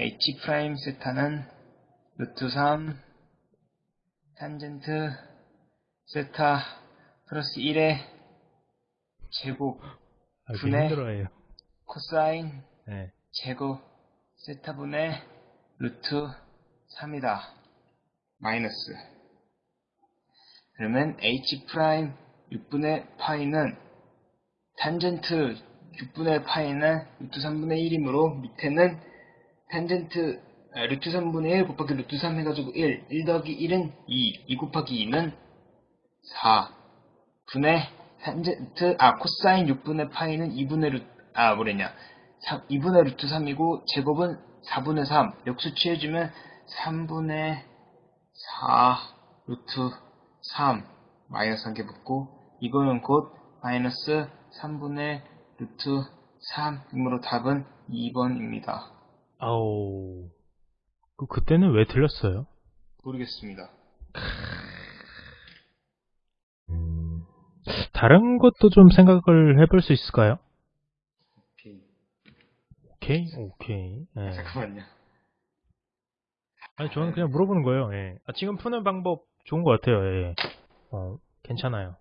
h 프라임 세타는 루트 3 탄젠트 세타 플러스 1의 제곱 아, 이렇게 분해. 힘들어해요. 코사인 네. 제곱 세타 분의 루트 3이다. 마이너스. 그러면 h 프라임 6분의 파이는 탄젠트 6분의 파이는 루트 3분의 1이므로 밑에는 탄젠트 아, 루트 3분의 1 곱하기 루트 3 해가지고 1, 1 더하기 1은 2, 2 곱하기 2는 4 분의 탄젠트 아 코사인 6분의 파이는 2분의 루트 아 뭐랬냐. 2분의 루트 3이고 제곱은 4분의 3 역수 취해주면 3분의 4 루트 3 마이너스 한 개 붙고 이거는 곧 마이너스 3분의 루트 3이므로 답은 2번입니다. 아우. 그, 그때는 왜 틀렸어요? 모르겠습니다. 다른 것도 좀 생각을 해볼 수 있을까요? 오케이. 오케이, 오케이. 예. 잠깐만요. 아니, 저는 그냥 물어보는 거예요. 예. 아, 지금 푸는 방법 좋은 것 같아요. 예. 어, 괜찮아요.